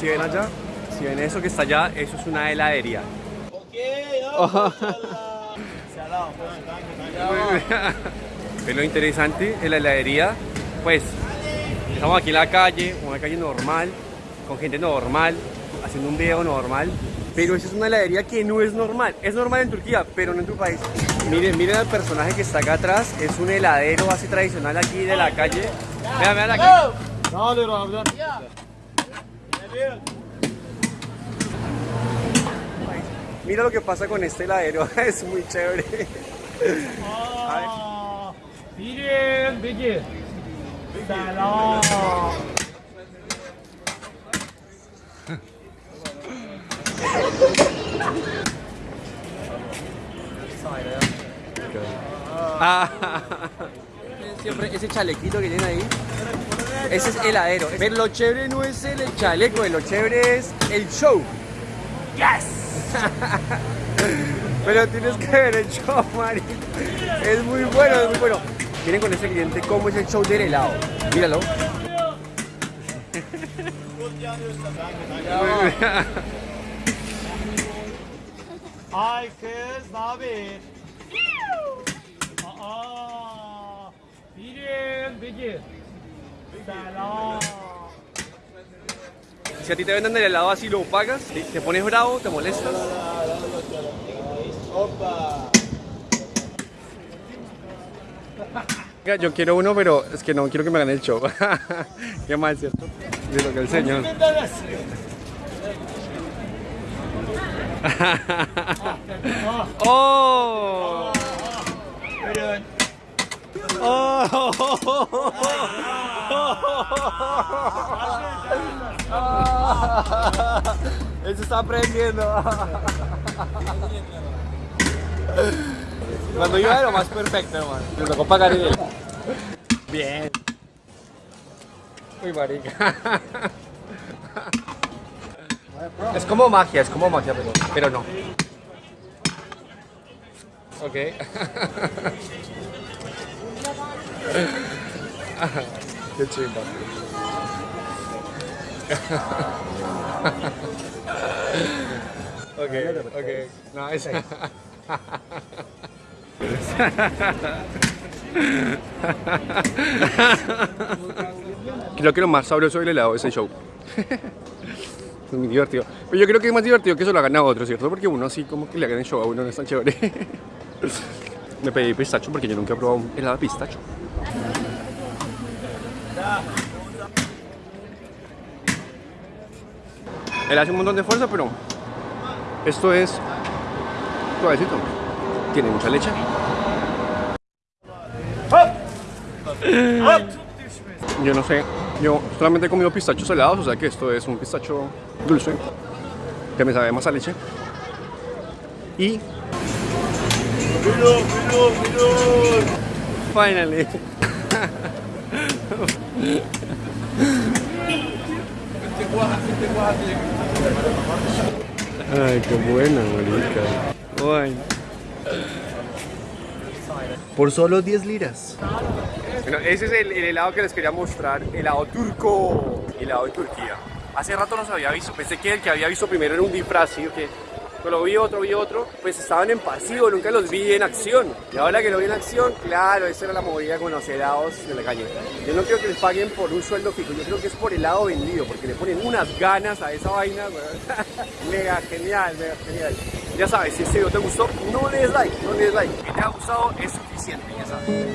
Si ven allá, si ven eso que está allá, eso es una heladería. ¿Ven lo interesante en la heladería? Pues estamos aquí en la calle, una calle normal, con gente normal, haciendo un video normal. Pero esa es una heladería que no es normal. Es normal en Turquía, pero no en tu país. Miren, miren al personaje que está acá atrás. Es un heladero así tradicional aquí de la calle. Vean, vean aquí. Mira lo que pasa con este heladero, es muy chévere. Ah, miren. Salón. Ah. Siempre ese chalequito que tiene ahí. Ese es heladero. Pero lo chévere no es el chaleco, lo chévere es el show. ¡Yes! Pero tienes que ver el show, Mari. Es muy bueno, es muy bueno. Miren con ese cliente cómo es el show del helado. Míralo. Ay kız ne haber? Aa, birin bigi. Si a ti te venden el helado así, lo pagas, te pones bravo, te molestas. Oiga, Yo quiero uno, pero es que no quiero que me hagan el show. Qué mal, ¿cierto? De lo que el señor. ¡Oh! Él se está aprendiendo. Cuando iba era lo más perfecto, hermano. Le tocó pagar él. Bien. Uy, marica. Es como magia, es como magia, pero, pero no. Ok. Qué chimba. ok, ok. Nice. Creo que lo más sabroso del helado es el show. Es muy divertido. Pero yo creo que es más divertido que eso lo hagan a otros, ¿cierto? Porque uno así como que le hagan el show a uno no es tan chévere. Me pedí pistacho porque yo nunca he probado un helado de pistacho. Él hace un montón de fuerza, pero esto es suavecito. Tiene mucha leche. Yo no sé, yo solamente he comido pistachos helados, o sea que esto es un pistacho dulce, que me sabe más a leche. Y... Finally. Ay, qué buena, marica. Ay. Por solo 10 liras. Bueno, ese es el, el helado que les quería mostrar, helado turco, helado de Turquía. Hace rato no se había visto, pensé que el que había visto primero era un disfraz, ¿sí? que Pero vi otro, vi otro, pues estaban en pasivo, nunca los vi en acción. Y ahora que lo vi en acción, claro, esa era la movida con los helados de la calle. Yo no creo que les paguen por un sueldo fijo, yo creo que es por helado vendido, porque le ponen unas ganas a esa vaina, mega genial, mega genial. Ya sabes, si este video te gustó, no le des like, no le des like. Que te ha gustado es suficiente, ya sabes.